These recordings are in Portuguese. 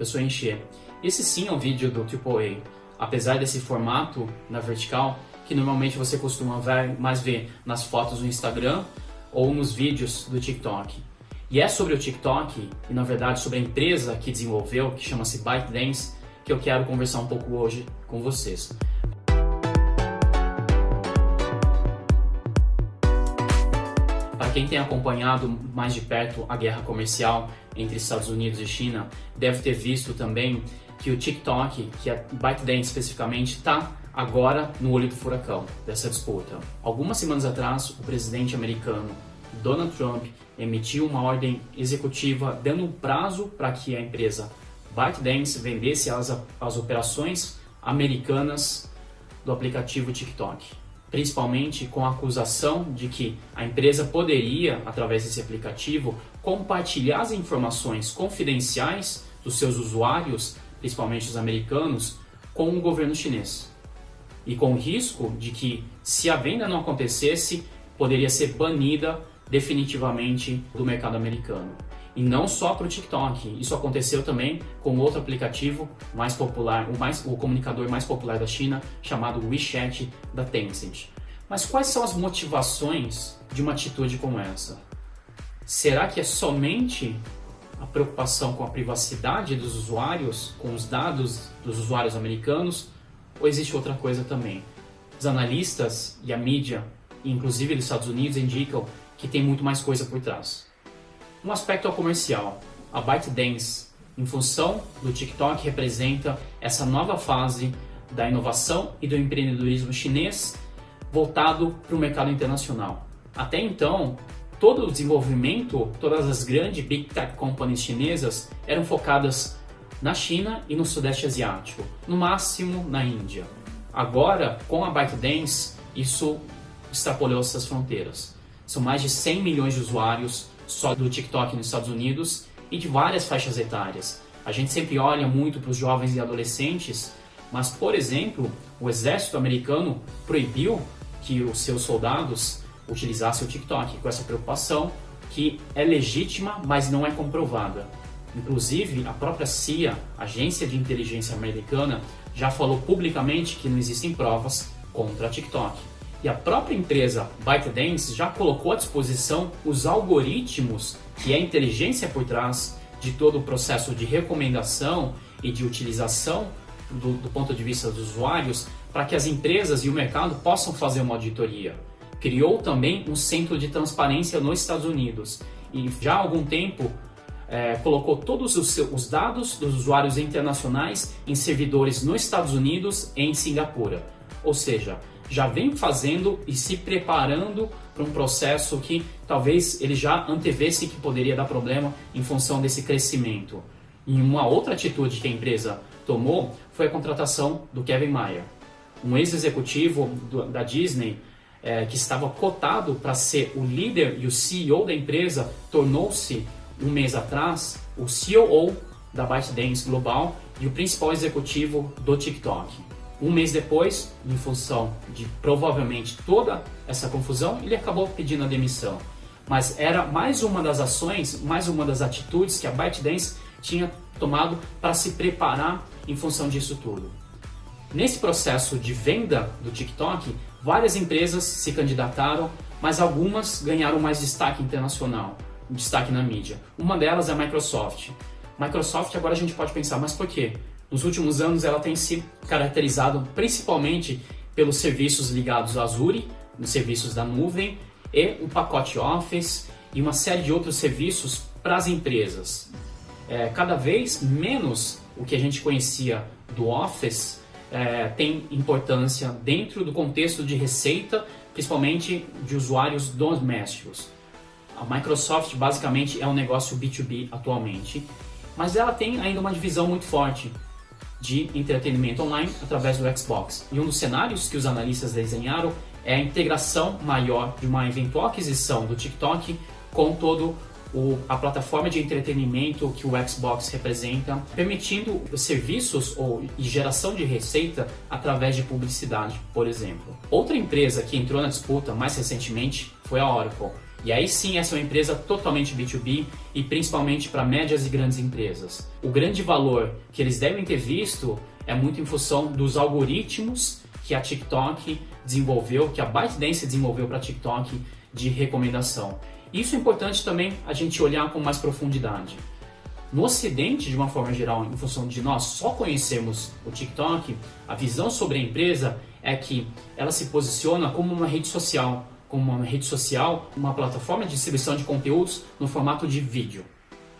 eu sou Encher. Esse sim é um vídeo do AAA, apesar desse formato na vertical, que normalmente você costuma ver, mais ver nas fotos do Instagram ou nos vídeos do TikTok. E é sobre o TikTok, e na verdade sobre a empresa que desenvolveu, que chama-se ByteDance, que eu quero conversar um pouco hoje com vocês. Quem tem acompanhado mais de perto a guerra comercial entre Estados Unidos e China, deve ter visto também que o TikTok, que é ByteDance especificamente, está agora no olho do furacão dessa disputa. Algumas semanas atrás, o presidente americano Donald Trump emitiu uma ordem executiva dando um prazo para que a empresa ByteDance vendesse as, as operações americanas do aplicativo TikTok principalmente com a acusação de que a empresa poderia, através desse aplicativo, compartilhar as informações confidenciais dos seus usuários, principalmente os americanos, com o governo chinês. E com o risco de que, se a venda não acontecesse, poderia ser banida definitivamente do mercado americano. E não só para o TikTok, isso aconteceu também com outro aplicativo mais popular, o, mais, o comunicador mais popular da China, chamado WeChat da Tencent. Mas quais são as motivações de uma atitude como essa? Será que é somente a preocupação com a privacidade dos usuários, com os dados dos usuários americanos, ou existe outra coisa também? Os analistas e a mídia, inclusive dos Estados Unidos, indicam que tem muito mais coisa por trás. Um aspecto é o comercial. A ByteDance, em função do TikTok, representa essa nova fase da inovação e do empreendedorismo chinês voltado para o mercado internacional. Até então, todo o desenvolvimento, todas as grandes big tech companies chinesas eram focadas na China e no Sudeste Asiático, no máximo na Índia. Agora, com a ByteDance, isso extrapolou essas fronteiras. São mais de 100 milhões de usuários só do TikTok nos Estados Unidos e de várias faixas etárias. A gente sempre olha muito para os jovens e adolescentes, mas, por exemplo, o exército americano proibiu que os seus soldados utilizassem o TikTok, com essa preocupação que é legítima, mas não é comprovada. Inclusive, a própria CIA, Agência de Inteligência Americana, já falou publicamente que não existem provas contra a TikTok. E a própria empresa ByteDance já colocou à disposição os algoritmos, que é a inteligência por trás de todo o processo de recomendação e de utilização do, do ponto de vista dos usuários, para que as empresas e o mercado possam fazer uma auditoria. Criou também um centro de transparência nos Estados Unidos e já há algum tempo é, colocou todos os, seus, os dados dos usuários internacionais em servidores nos Estados Unidos e em Singapura. Ou seja, já vem fazendo e se preparando para um processo que talvez ele já antevesse que poderia dar problema em função desse crescimento. E uma outra atitude que a empresa tomou foi a contratação do Kevin Mayer, um ex-executivo da Disney é, que estava cotado para ser o líder e o CEO da empresa, tornou-se um mês atrás o CEO da ByteDance Global e o principal executivo do TikTok. Um mês depois, em função de provavelmente toda essa confusão, ele acabou pedindo a demissão. Mas era mais uma das ações, mais uma das atitudes que a ByteDance tinha tomado para se preparar em função disso tudo. Nesse processo de venda do TikTok, várias empresas se candidataram, mas algumas ganharam mais destaque internacional, destaque na mídia. Uma delas é a Microsoft. Microsoft agora a gente pode pensar, mas por quê? Nos últimos anos ela tem se caracterizado principalmente pelos serviços ligados à Azure, nos serviços da nuvem e um pacote Office e uma série de outros serviços para as empresas. É, cada vez menos o que a gente conhecia do Office é, tem importância dentro do contexto de receita, principalmente de usuários domésticos. A Microsoft basicamente é um negócio B2B atualmente, mas ela tem ainda uma divisão muito forte de entretenimento online através do Xbox. E um dos cenários que os analistas desenharam é a integração maior de uma eventual aquisição do TikTok com todo o, a plataforma de entretenimento que o Xbox representa, permitindo serviços ou geração de receita através de publicidade, por exemplo. Outra empresa que entrou na disputa mais recentemente foi a Oracle. E aí sim, essa é uma empresa totalmente B2B e principalmente para médias e grandes empresas. O grande valor que eles devem ter visto é muito em função dos algoritmos que a TikTok desenvolveu, que a ByteDance desenvolveu para TikTok de recomendação. Isso é importante também a gente olhar com mais profundidade. No Ocidente, de uma forma geral, em função de nós só conhecermos o TikTok, a visão sobre a empresa é que ela se posiciona como uma rede social, como uma rede social, uma plataforma de distribuição de conteúdos no formato de vídeo.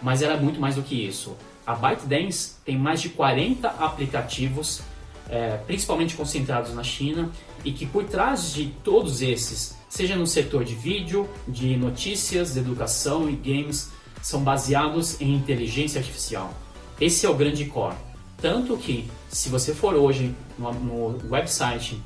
Mas ela é muito mais do que isso. A ByteDance tem mais de 40 aplicativos, é, principalmente concentrados na China, e que por trás de todos esses, seja no setor de vídeo, de notícias, de educação e games, são baseados em inteligência artificial. Esse é o grande core. Tanto que, se você for hoje no, no website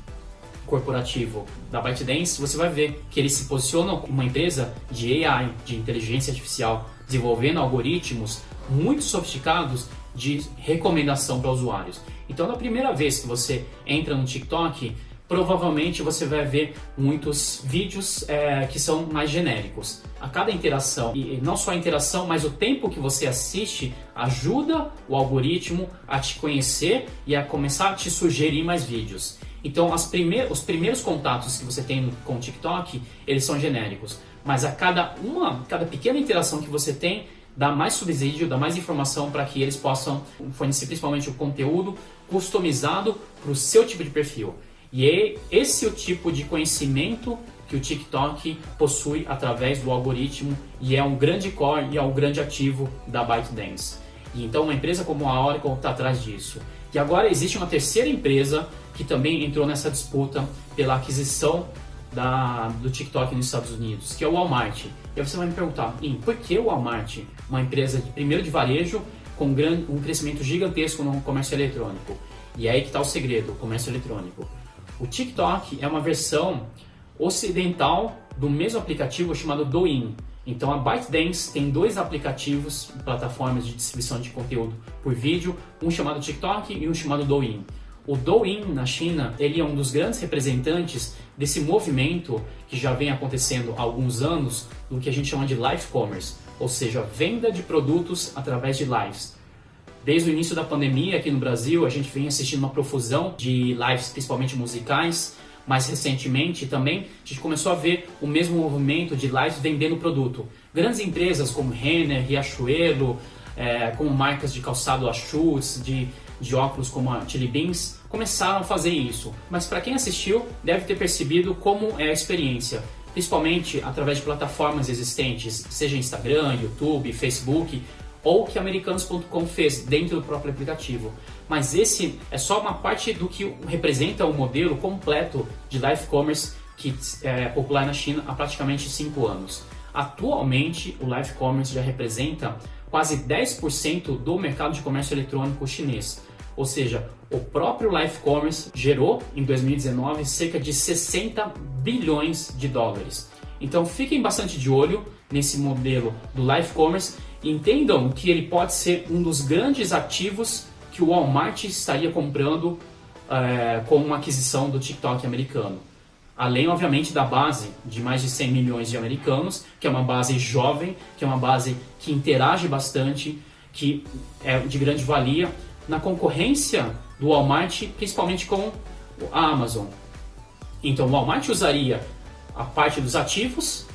corporativo da ByteDance, você vai ver que eles se posicionam como uma empresa de AI, de inteligência artificial, desenvolvendo algoritmos muito sofisticados de recomendação para usuários. Então, na primeira vez que você entra no TikTok, provavelmente você vai ver muitos vídeos é, que são mais genéricos. A cada interação, e não só a interação, mas o tempo que você assiste ajuda o algoritmo a te conhecer e a começar a te sugerir mais vídeos. Então, os primeiros contatos que você tem com o TikTok, eles são genéricos. Mas a cada uma, cada pequena interação que você tem, dá mais subsídio, dá mais informação para que eles possam fornecer principalmente o conteúdo customizado para o seu tipo de perfil. E é esse o tipo de conhecimento que o TikTok possui através do algoritmo e é um grande core e é um grande ativo da ByteDance. E então uma empresa como a Oracle está atrás disso. E agora existe uma terceira empresa que também entrou nessa disputa pela aquisição da, do TikTok nos Estados Unidos, que é o Walmart. E aí você vai me perguntar, por que o Walmart, uma empresa de, primeiro de varejo, com um, um crescimento gigantesco no comércio eletrônico? E aí que está o segredo, o comércio eletrônico. O TikTok é uma versão ocidental do mesmo aplicativo chamado Douyin. Então a ByteDance tem dois aplicativos, plataformas de distribuição de conteúdo por vídeo, um chamado TikTok e um chamado Douyin. O Douyin na China, ele é um dos grandes representantes desse movimento que já vem acontecendo há alguns anos, do que a gente chama de live commerce, ou seja, venda de produtos através de lives. Desde o início da pandemia aqui no Brasil, a gente vem assistindo uma profusão de lives, principalmente musicais. Mais recentemente também, a gente começou a ver o mesmo movimento de lives vendendo produto. Grandes empresas como Renner, Riachuelo, é, como marcas de calçado Schutz, de, de óculos como a Chili Beans, começaram a fazer isso. Mas para quem assistiu, deve ter percebido como é a experiência principalmente através de plataformas existentes, seja Instagram, YouTube, Facebook, ou que americanos.com fez dentro do próprio aplicativo. Mas esse é só uma parte do que representa o modelo completo de live commerce que é popular na China há praticamente 5 anos. Atualmente, o live commerce já representa quase 10% do mercado de comércio eletrônico chinês. Ou seja, o próprio live commerce gerou em 2019 cerca de 60 bilhões de dólares. Então fiquem bastante de olho nesse modelo do live commerce Entendam que ele pode ser um dos grandes ativos que o Walmart estaria comprando é, com uma aquisição do TikTok americano. Além, obviamente, da base de mais de 100 milhões de americanos, que é uma base jovem, que é uma base que interage bastante, que é de grande valia na concorrência do Walmart, principalmente com a Amazon. Então, o Walmart usaria a parte dos ativos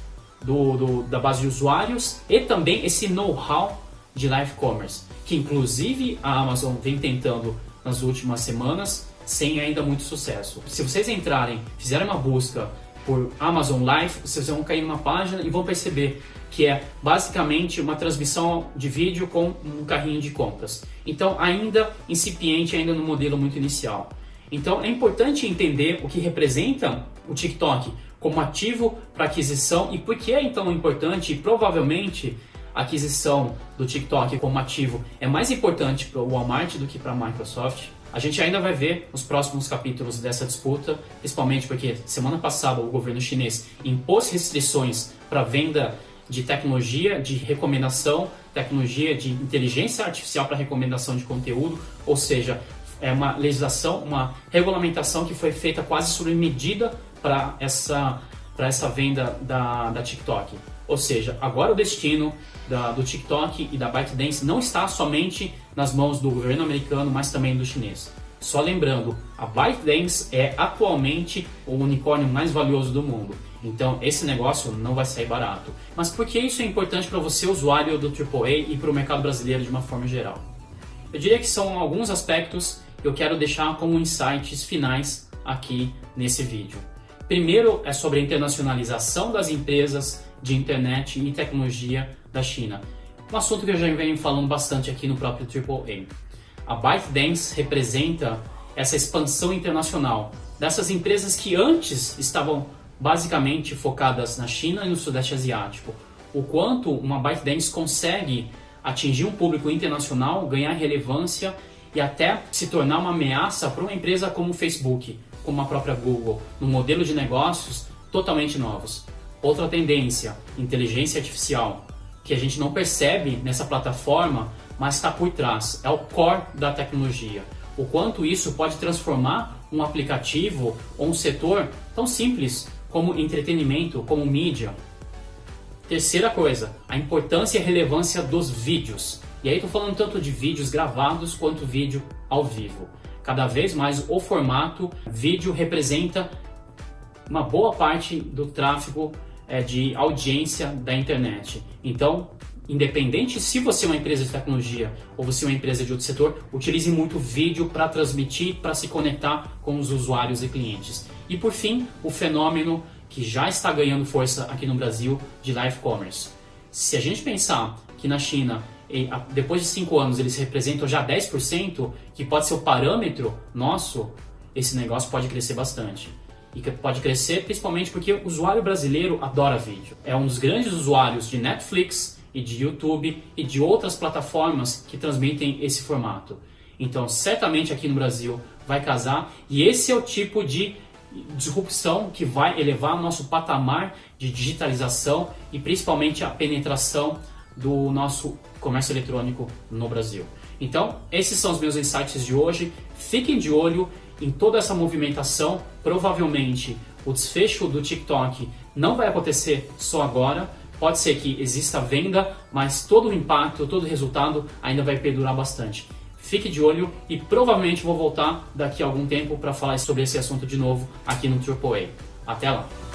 do, do, da base de usuários e também esse know-how de live commerce, que inclusive a Amazon vem tentando nas últimas semanas sem ainda muito sucesso. Se vocês entrarem, fizerem uma busca por Amazon Live, vocês vão cair numa página e vão perceber que é basicamente uma transmissão de vídeo com um carrinho de compras. Então, ainda incipiente, ainda no modelo muito inicial. Então, é importante entender o que representa o TikTok como ativo para aquisição e por que é então importante e provavelmente a aquisição do TikTok como ativo é mais importante para o Walmart do que para a Microsoft. A gente ainda vai ver os próximos capítulos dessa disputa, principalmente porque semana passada o governo chinês impôs restrições para venda de tecnologia de recomendação, tecnologia de inteligência artificial para recomendação de conteúdo, ou seja, é uma legislação, uma regulamentação que foi feita quase sob medida para essa essa venda da, da TikTok. Ou seja, agora o destino da, do TikTok e da ByteDance não está somente nas mãos do governo americano, mas também do chinês. Só lembrando, a ByteDance é atualmente o unicórnio mais valioso do mundo. Então esse negócio não vai sair barato. Mas por que isso é importante para você, usuário do AAA e para o mercado brasileiro de uma forma geral? Eu diria que são alguns aspectos que eu quero deixar como insights finais aqui nesse vídeo. Primeiro é sobre a internacionalização das empresas de internet e tecnologia da China. Um assunto que eu já venho falando bastante aqui no próprio AAA. A ByteDance representa essa expansão internacional dessas empresas que antes estavam basicamente focadas na China e no Sudeste Asiático. O quanto uma ByteDance consegue atingir um público internacional, ganhar relevância e até se tornar uma ameaça para uma empresa como o Facebook, como a própria Google, num modelo de negócios totalmente novos. Outra tendência, inteligência artificial, que a gente não percebe nessa plataforma, mas está por trás, é o core da tecnologia. O quanto isso pode transformar um aplicativo ou um setor tão simples como entretenimento, como mídia. Terceira coisa, a importância e relevância dos vídeos. E aí estou falando tanto de vídeos gravados quanto vídeo ao vivo. Cada vez mais o formato vídeo representa uma boa parte do tráfego é, de audiência da internet. Então, independente se você é uma empresa de tecnologia ou você é uma empresa de outro setor, utilize muito vídeo para transmitir, para se conectar com os usuários e clientes. E por fim, o fenômeno que já está ganhando força aqui no Brasil de live commerce. Se a gente pensar que na China, depois de 5 anos, eles representam já 10%, que pode ser o parâmetro nosso, esse negócio pode crescer bastante e que pode crescer principalmente porque o usuário brasileiro adora vídeo. É um dos grandes usuários de Netflix e de YouTube e de outras plataformas que transmitem esse formato. Então, certamente aqui no Brasil vai casar e esse é o tipo de disrupção que vai elevar o nosso patamar de digitalização e principalmente a penetração do nosso comércio eletrônico no Brasil. Então, esses são os meus insights de hoje. Fiquem de olho em toda essa movimentação. Provavelmente o desfecho do TikTok não vai acontecer só agora. Pode ser que exista venda, mas todo o impacto, todo o resultado ainda vai perdurar bastante. Fique de olho e provavelmente vou voltar daqui a algum tempo para falar sobre esse assunto de novo aqui no AAA. Até lá!